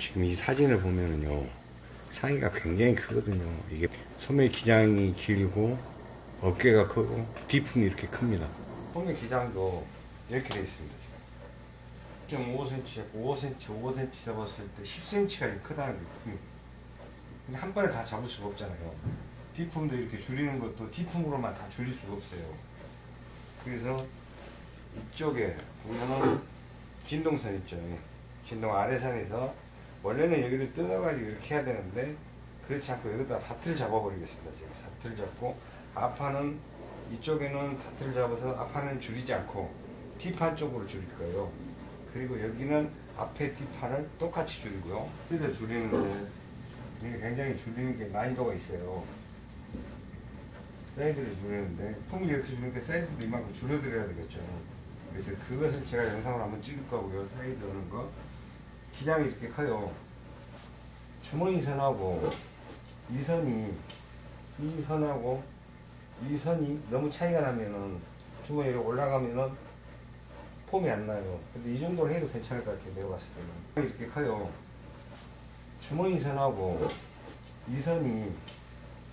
지금 이 사진을 보면은요 상의가 굉장히 크거든요. 이게 소매 기장이 길고 어깨가 크고 뒤품이 이렇게 큽니다. 소매 기장도 이렇게 되어 있습니다 지금. 5cm, 5cm, 5cm 잡았을 때 10cm가 크다는 게 근데 한 번에 다 잡을 수가 없잖아요. 뒤품도 이렇게 줄이는 것도 뒤품으로만 다 줄일 수가 없어요. 그래서 이쪽에 보면은 진동선 있죠 진동 아래선에서 원래는 여기를 뜯어가지고 이렇게 해야 되는데 그렇지 않고 여기다 다트를 잡아버리겠습니다 지금. 다트를 잡고 앞판은 이쪽에는 다트를 잡아서 앞판은 줄이지 않고 뒷판 쪽으로 줄일 거예요. 그리고 여기는 앞에 뒷판을 똑같이 줄이고요. 사이드 줄이는데 이게 굉장히 줄이는 게 난이도가 있어요. 사이드를 줄이는데 통이 이렇게 줄이는데 사이드도 이만큼 줄여드려야 되겠죠. 그래서 그것을 제가 영상을 한번 찍을 거고요. 사이드 오는 거 기장이 이렇게 커요. 주머니 선하고 이 선이 이 선하고 이 선이 너무 차이가 나면은 주머니로 올라가면은 폼이 안 나요. 근데 이 정도로 해도 괜찮을 것 같아요 내가 봤을 때는. 이렇게 커요. 주머니 선하고 이 선이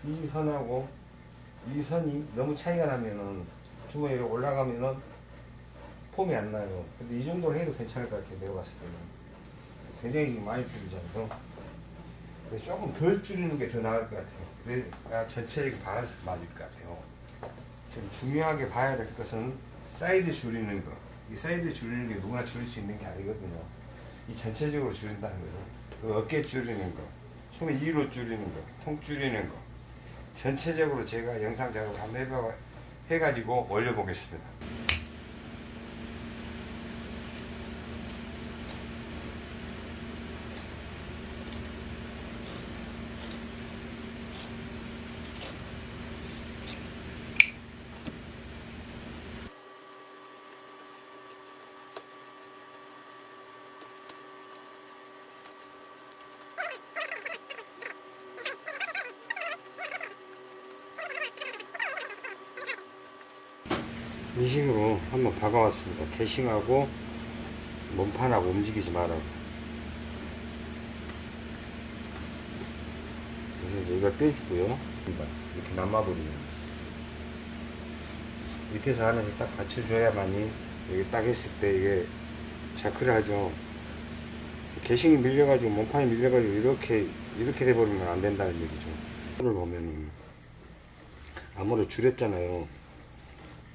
이 선하고 이 선이 너무 차이가 나면은 주머니로 올라가면은 폼이 안 나요. 근데 이 정도로 해도 괜찮을 것 같아요 내가 봤을 때는 굉장히 많이 줄이잖아요 조금 덜 줄이는 게 더 나을 것 같아요 그래야 전체적인 밸런스가 맞을 것 같아요 지금 중요하게 봐야 될 것은 사이드 줄이는 거. 이 사이드 줄이는 게 누구나 줄일 수 있는 게 아니거든요. 이 전체적으로 줄인다는 거죠. 그 어깨 줄이는 거, 소매 위로 줄이는 거, 통 줄이는 거. 전체적으로 제가 영상 작업 한번 해봐, 해가지고 올려보겠습니다. 한번 박아왔습니다. 개싱하고 몸판하고 움직이지 말라고. 그래서 이제 이걸 빼주고요. 이렇게 남아버리면. 밑에서 하나씩 딱 받쳐줘야만이 여기 딱 했을 때 이게 자크를 하죠. 개싱이 밀려가지고 몸판이 밀려가지고 이렇게 이렇게 돼버리면 안 된다는 얘기죠. 이를 보면은 아무래도 줄였잖아요.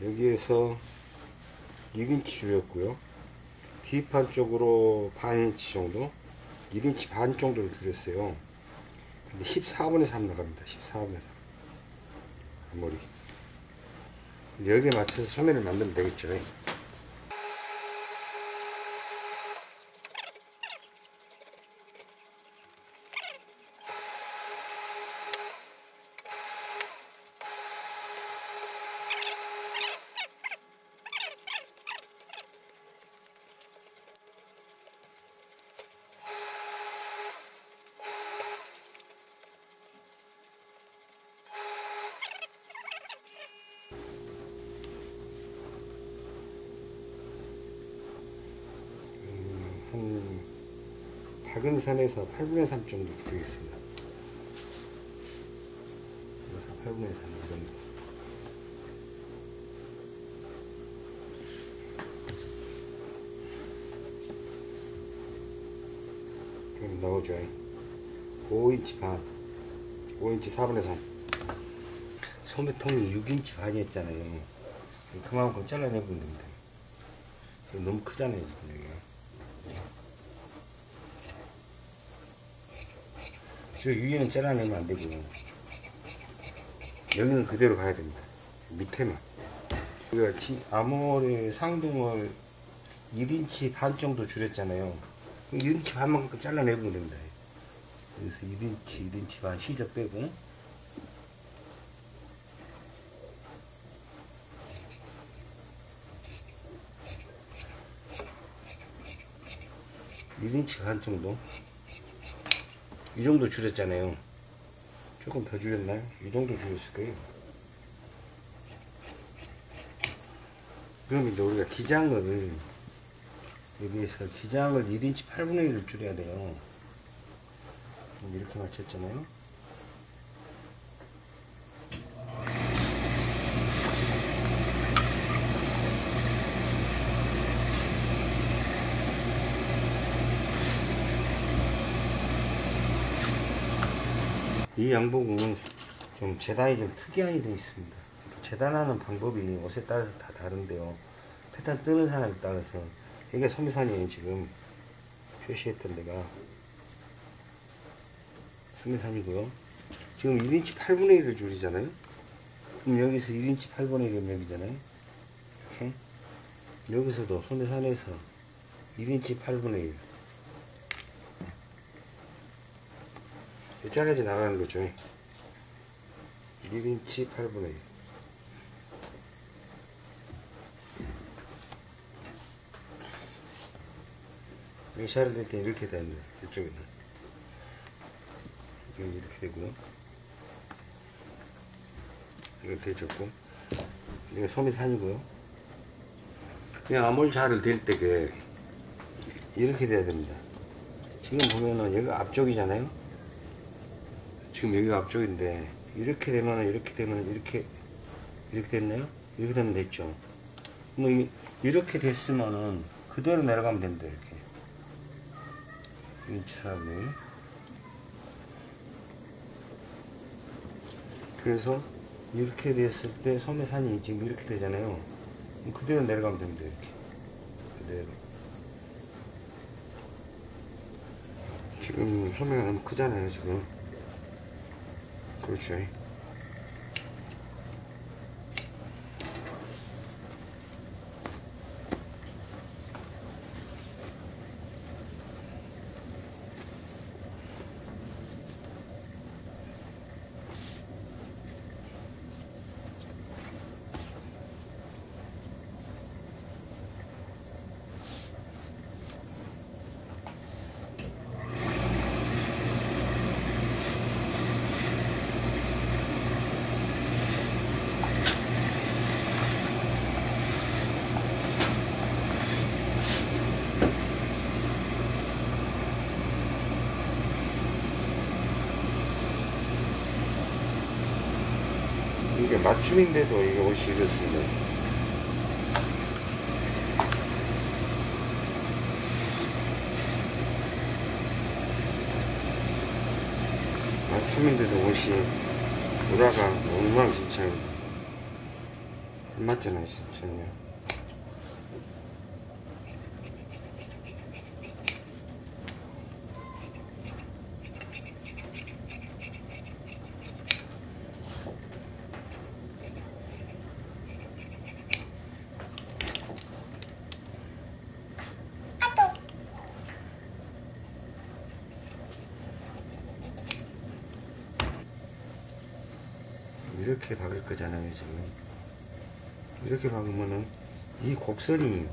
여기에서 1인치 줄였고요. 뒷판 쪽으로 반 인치 정도? 1인치 반 정도를 줄였어요. 근데 14분의 3 나갑니다. 14분의 3 armhole이. 여기에 맞춰서 소매를 만들면 되겠죠 한 박은 선에서 8분의 3 정도. 그래서 8분의 3 정도. 나오죠. 5인치 반, 5인치 4분의 3. 소매통이 6인치 반이었잖아요. 그만큼 잘라내면 됩니다. 너무 크잖아요, 지금 여기가. 저 위에는 잘라내면 안 되고. 여기는 그대로 가야 됩니다. 밑에만. 우리가 아모레 상동을 1인치 반 정도 줄였잖아요. 1인치 반만큼 잘라내면 됩니다. 그래서 1인치 1인치 반 시접 빼고. 1인치반 정도 이 정도 줄였잖아요 조금 더 줄였나요? 이 정도 줄였을 거예요 그럼 이제 우리가 기장을 여기에서 기장을 1인치 8분의 1을 줄여야 돼요 이렇게 맞췄잖아요. 이 양복은 좀 재단이 좀 특이하게 되어 있습니다. 재단하는 방법이 옷에 따라서 다 다른데요. 패턴 뜨는 사람에 따라서 이게 소미산이에요 지금 표시했던 데가 소미산이고요. 지금 1인치 8분의 1을 줄이잖아요. 그럼 여기서 1인치 8분의 1이 여기잖아요. 이렇게 여기서도 소미산에서 1인치 8분의 1 잘라져 나가는 거죠. 1인치 8분의 1. 여기 샤를 낼때 이렇게 되는 이쪽에는. 여기 이렇게 되고요. 이거 대졌고. 이거 소미산이고요. 그냥 아몰자를 댈때그 이렇게 돼야 됩니다. 지금 보면은 여기가 앞쪽이잖아요. 지금 여기가 앞쪽인데 이렇게 되면 이렇게 되면 이렇게 이렇게 됐나요? 이렇게 되면 됐죠. 뭐 이, 이렇게 됐으면은 그대로 내려가면 됩니다. 이렇게 인치 4분의 그래서 이렇게 됐을 때 섬해산이 지금 이렇게 되잖아요. 그대로 내려가면 됩니다. 이렇게 그대로. 지금 소매가 너무 크잖아요. 지금. 그 춤인데도 이게 옷이 이렇습니다. 맞춤인데도 옷이 보다가 엉망진창 안 맞잖아요, 진짜요. 박을 거잖아요 지금. 이렇게 박으면은 이 곡선이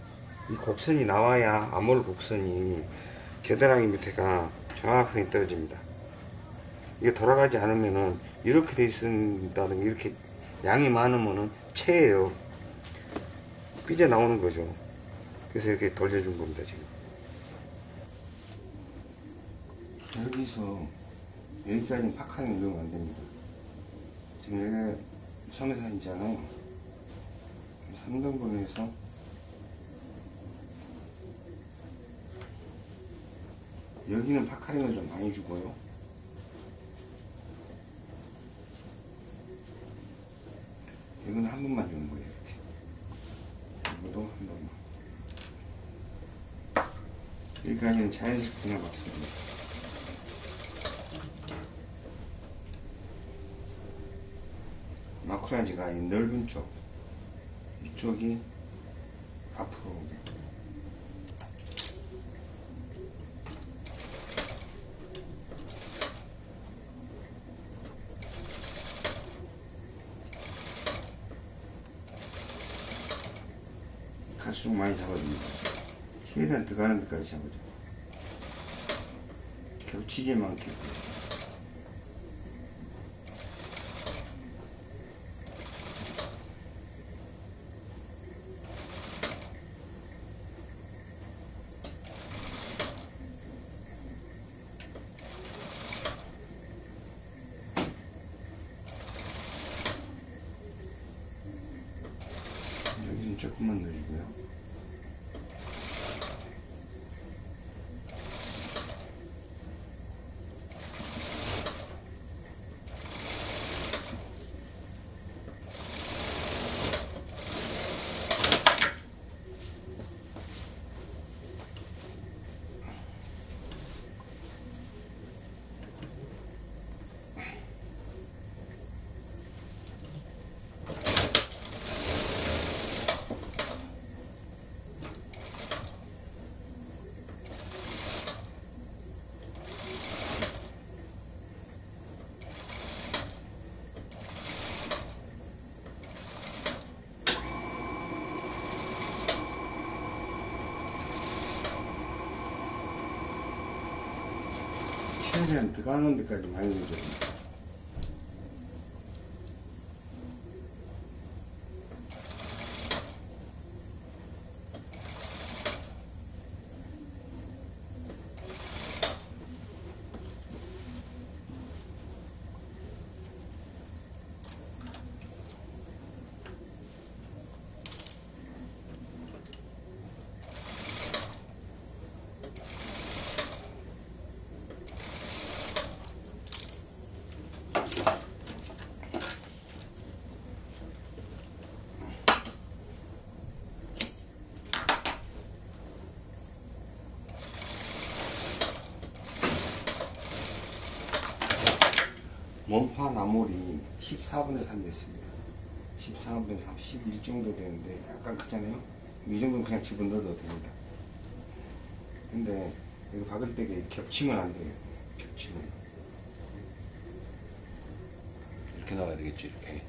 이 곡선이 나와야 암홀 곡선이 겨드랑이 밑에가 정확하게 떨어집니다. 이게 돌아가지 않으면은 이렇게 돼 있다는 게 이렇게 양이 많으면은 체예요. 삐져 나오는 거죠. 그래서 이렇게 돌려준 겁니다 지금. 여기서 여기까지 팍하는 거안 됩니다. 지금 여기 있잖아요. 3등분해서 여기는 파카링을 좀 많이 주고요. 이건 한 번만 주는 거예요. 이렇게. 이것도 한 번만. 여기까지는 자연스럽게 그냥 맞습니다. 마쿠라지가 이 넓은 쪽 이쪽이 앞으로 오게. 갈수록 많이 잡아줍니다. 최대한 들어가는 데까지 잡아줘. 겹치지 않게 최대한 들어가는 데까지 많이 넣어줘야 나물이 14분의 3 됐습니다. 14분의 3, 11 정도 되는데 약간 크잖아요. 이 정도는 그냥 집어 넣어도 됩니다. 근데 이거 박을 때 겹치면 안 돼요. 겹치면. 이렇게 나와야 되겠죠, 이렇게.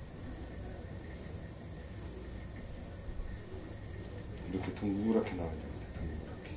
이렇게 둥그랗게 나와야 됩니다. 둥그랗게.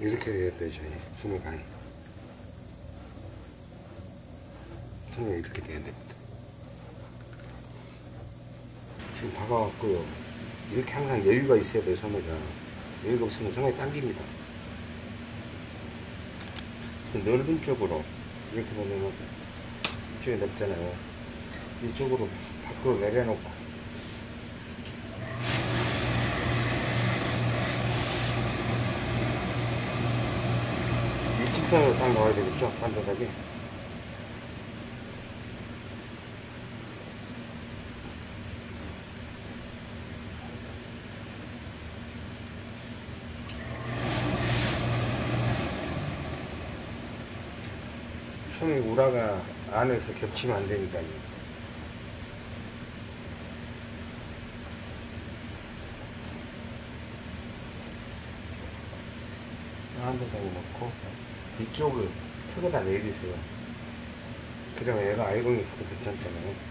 이렇게 되겠다, 저희 수미간이. 수미가 이렇게 돼야 됩니다. 지금 박아왔고요. 이렇게 항상 여유가 있어야 돼요, 소매가. 여유가 없으면 소매 당깁니다. 넓은 쪽으로, 이렇게 보면은, 이쪽에 넓잖아요. 이쪽으로 밖으로 내려놓고, 일직선으로 딱 나와야 되겠죠? 반듯하게. 손이 우라가 안에서 겹치면 안 되니까요. 한 대장에 넣고 이쪽을 턱에다 내리세요. 그러면 얘가 아이롱이 가도 괜찮잖아요.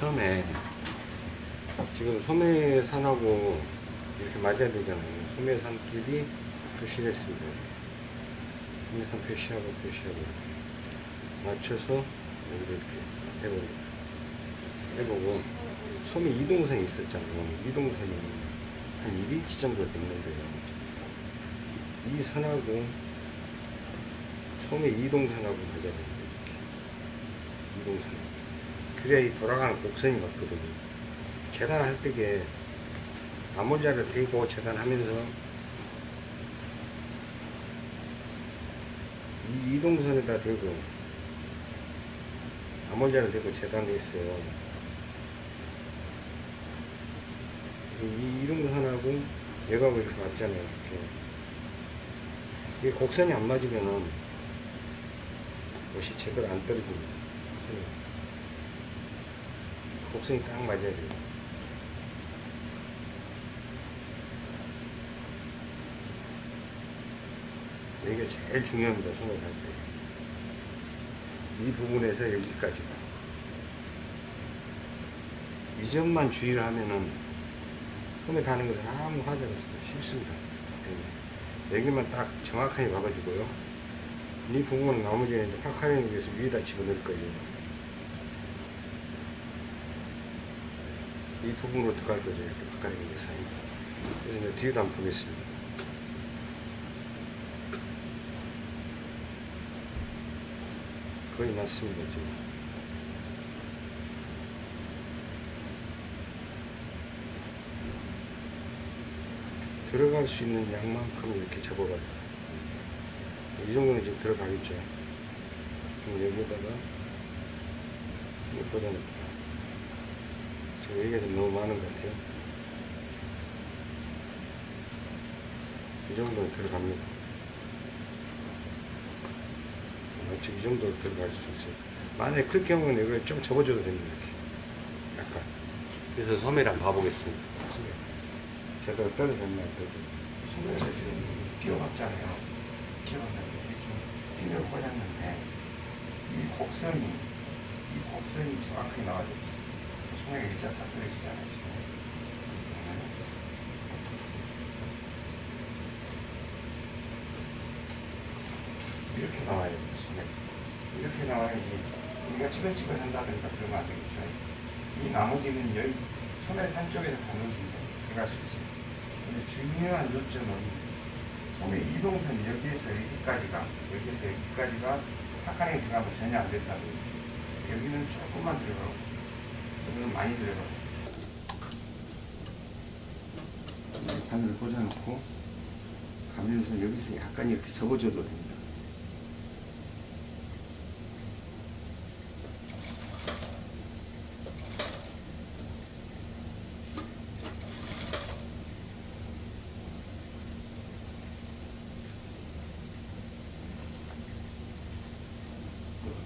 처음에 지금 소매산하고 이렇게 맞아야 되잖아요. 소매산끼리 표시를 했습니다. 소매산 표시하고 표시하고 이렇게 맞춰서 이렇게 해봅니다. 해보고 소매 이동선이 있었잖아요. 이동선이 한 1인치 정도 됐는데요. 이 선하고 소매 이동선하고 맞아야 됩니다. 이동선. 그래야 이 돌아가는 곡선이 맞거든요. 재단할 때게 암홀자를 대고 재단하면서 이 이동선에다 대고 암홀자를 대고 재단했어요. 이 이동선하고 얘가고 이렇게 맞잖아요. 이렇게. 이 곡선이 안 맞으면은 옷이 제대로 안 떨어집니다. 곡선이 딱 맞아야 돼요. 이게 제일 중요합니다. 손을 할 때. 이 부분에서 여기까지가. 이 점만 주의를 하면은 손에 닿는 것은 아무 하자가 없습니다. 쉽습니다. 네. 여기만 딱 정확하게 박아주고요. 이 부분은 나머지는 이제 파카링 위해서 위에다 집어넣을 거예요. 이 부분으로 들어갈 거죠. 이렇게 파카링 위해서. 그래서 이제 뒤에도 한번 보겠습니다. 거의 맞습니다, 지금. 들어갈 수 있는 양만큼 이렇게 접어가지고. 이 정도는 지금 들어가겠죠. 그럼 여기에다가 좀 꽂아놓고. 여기가 좀 너무 많은 것 같아요. 이 정도는 들어갑니다. 맞죠? 이 정도로 들어갈 수 있어요. 만약에 클 경우는 이걸 좀 접어줘도 됩니다. 이렇게. 약간. 그래서 소매를 한번 봐보겠습니다. 소매. 제대로 떨어졌나. 소매에서 지금 끼워봤잖아요. 끼워봤는데 대충 핀을 꽂았는데 이 곡선이 이 곡선이 정확하게 나와줬지. 떨어지잖아요. 지금. 이렇게 나와요, 소매. 이렇게 나와야지. 우리가 찌글찌글 한다든가 그러면 안 되겠죠. 이 나머지는 여기 소매 산 쪽에서 다 넣어주면 들어갈 수 있습니다. 근데 중요한 요점은 소매 이동선 여기에서 여기까지가, 여기에서 여기까지가 파카링 들어가면 전혀 안 거예요. 여기는 조금만 들어가고, 여기는 많이 들어가고. 바늘을 꽂아놓고 가면서 여기서 약간 이렇게 접어줘도 됩니다.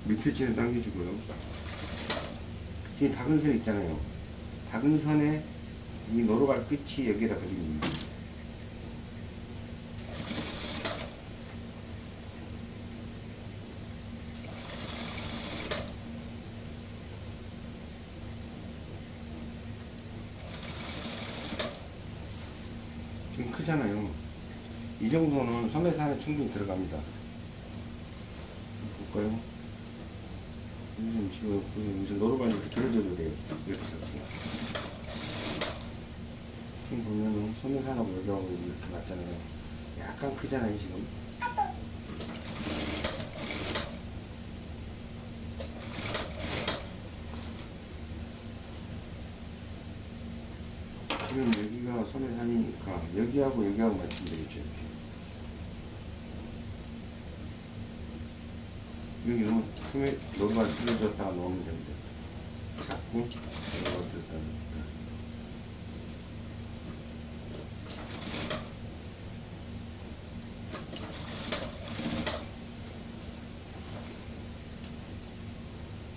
밑에 찌를 당겨주고요. 지금 박은 선 있잖아요. 박은 선에 이 노루발 끝이 여기에다 그리면 됩니다. 지금 크잖아요. 이 정도는 소매산에 충분히 들어갑니다. 볼까요? 좀 지웠고, 이제 노루발 이렇게 들어줘도 돼요. 이렇게 잡고. 지금 보면은 소매산하고 여기하고 이렇게 맞잖아요. 약간 크잖아요, 지금. 지금 여기가 소매산이니까 여기하고 여기하고 맞추면 되겠죠, 이렇게. 여기는 소매 노루발 틀어줬다가 놓으면 됩니다. 잡고 노루발 들었다 놓다.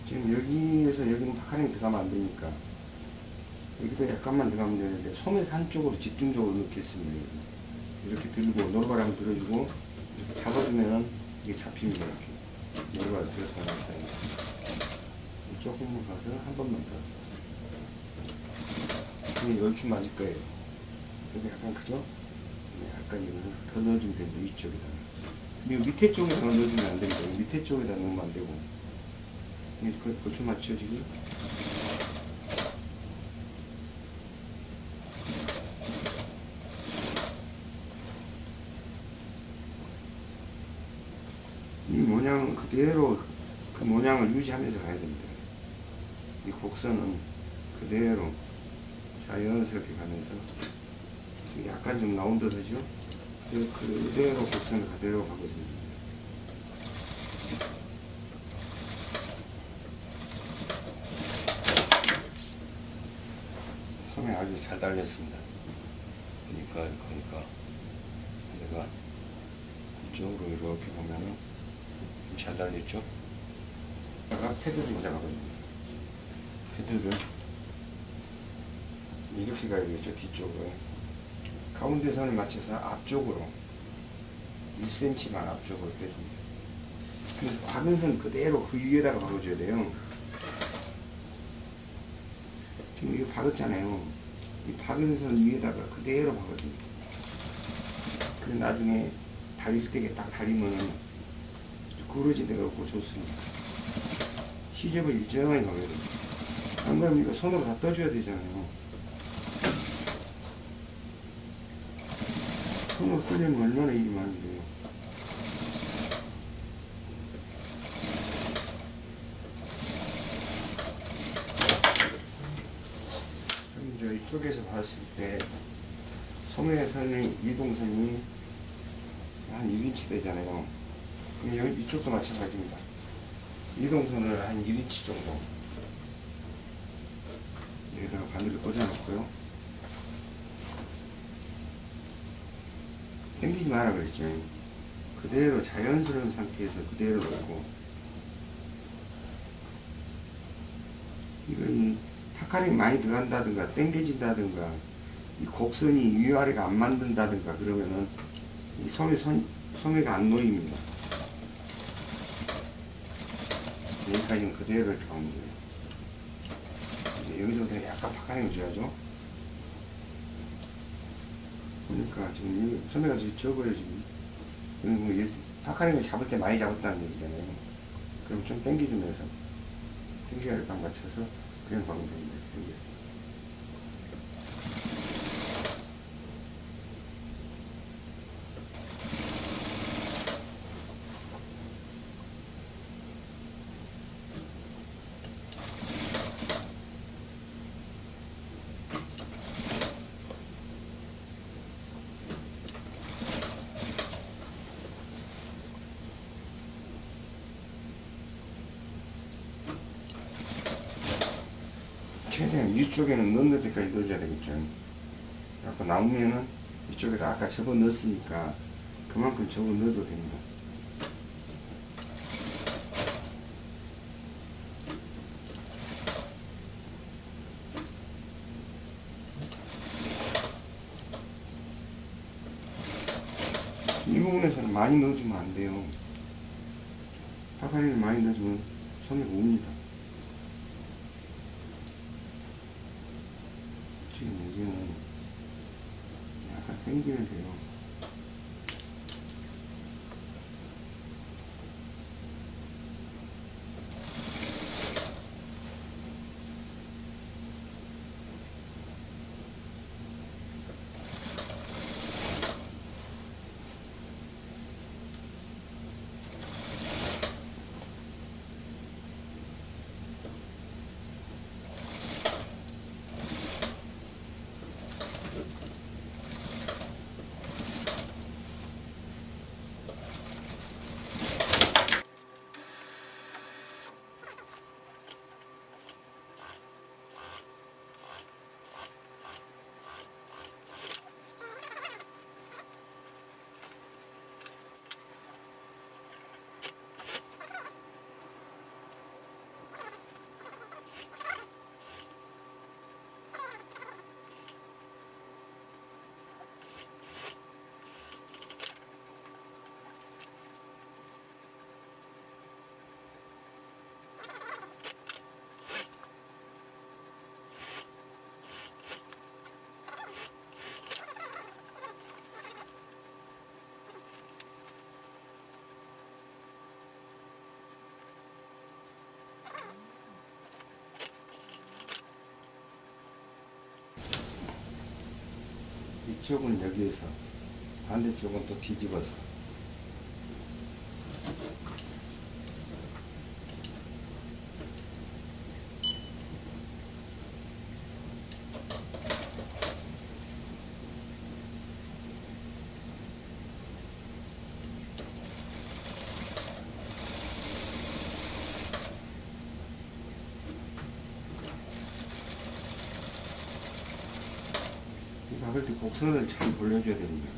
지금 여기에서 여기는 파카링 들어가면 안 되니까 여기도 약간만 들어가면 되는데 소매 한쪽으로 집중적으로 넣겠습니다. 여기. 이렇게 들고 한번 들어주고 이렇게 잡아주면은 이게 잡힙니다. 이렇게 노루발 들어서 나왔다. 조금만 가서 한 번만 더. 그럼 열줄 맞을 거예요. 근데 약간 크죠? 네, 약간 여기서 더 넣어주면 됩니다. 이쪽에다. 그리고 밑에 쪽에다 넣어주면 안 됩니다. 밑에 쪽에다 넣으면 안 되고. 이 그, 고추 맞죠, 지금? 이 모양 그대로 그 모양을 유지하면서 가야 됩니다. 이 곡선은 그대로 자연스럽게 가면서 약간 좀 나온 듯하죠? 그대로 곡선을 그대로 가거든요. 소매 아주 잘 달렸습니다. 그러니까 그러니까 내가 이쪽으로 이렇게 보면은 좀 잘 달렸죠? 내가 패드를 먼저 가거든요. 패드를 이렇게 가야 되겠죠 뒤쪽으로 가운데 선을 맞춰서 앞쪽으로 1cm만 앞쪽으로 빼줍니다. 그래서 박은 선 그대로 그 위에다가 박아줘야 돼요. 지금 이거 박았잖아요. 이 박은 선 위에다가 그대로 박아줍니다. 그래 나중에 다릴 때게 딱 다리면은 구부러진 데가 없고 좋습니다. 시접을 일정하게 넣어야 됩니다. 안 그러면 이거 손으로 다 떠줘야 되잖아요. 손으로 뜨려면 얼마나 일이 많은데요. 그럼 저 이쪽에서 봤을 때 소매선의 이동선이 한 6인치 되잖아요. 이쪽도 마찬가지입니다. 이동선을 한 1인치 정도 여기다가 바늘을 꽂아놓고요. 당기지 마라 그랬죠. 그대로 자연스러운 상태에서 그대로 놓고 이거 이 puckering이 많이 들어간다든가 당겨진다든가 이 곡선이 위아래가 안 맞는다든가 그러면은 이 소매 손, 소매가 안 놓입니다. 여기까지는 그대로 이렇게 하면 돼요. 이제 여기서부터 약간 puckering을 줘야죠. 그러니까 지금 이 소매가 지금 적어요 지금. 여기 뭐 이렇게 puckering을 잡을 때 많이 잡았다는 얘기잖아요. 그럼 좀 당겨주면서 당겨야 딱 맞춰서 그냥 박으면 됩니다. 당겨서. 위쪽에는 넣는 데까지 넣어줘야 되겠죠. 아까 나오면은 이쪽에다 아까 접어 넣었으니까 그만큼 접어 넣어도 됩니다. 이 부분에서는 많이 넣어주면 안 돼요. 파카리를 많이 넣어주면 소매가 옵니다. 지금 여기는 약간 돼요. 이쪽은 여기에서 반대쪽은 또 뒤집어서 이 박을 때 곡선을 잘 올려줘야 됩니다.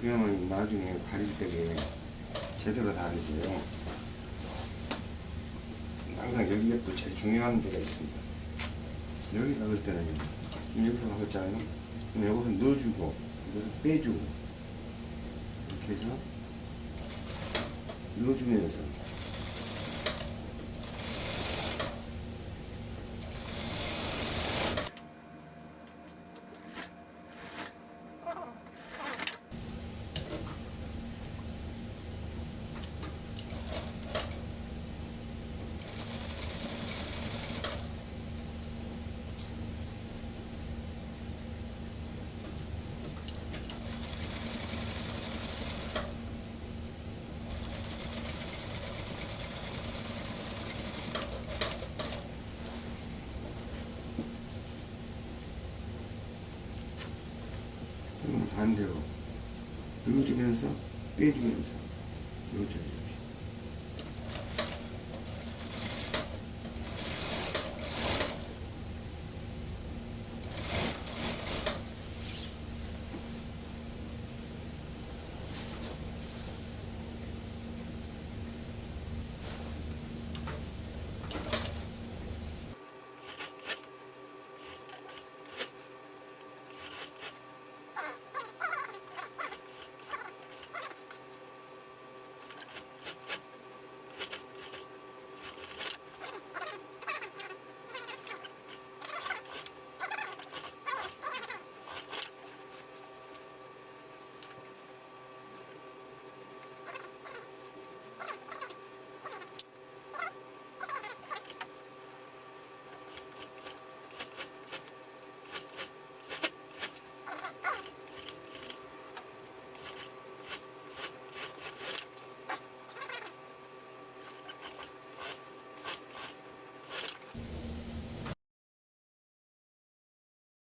그래야만 나중에 가릴 때에 제대로 다르고요. 항상 여기가 또 제일 중요한 데가 있습니다. 여기 때는요. 지금 여기서 박았잖아요. 그럼 여기서 넣어주고, 여기서 빼주고, 이렇게 해서 넣어주면서 넣어 주면서 빼주면서.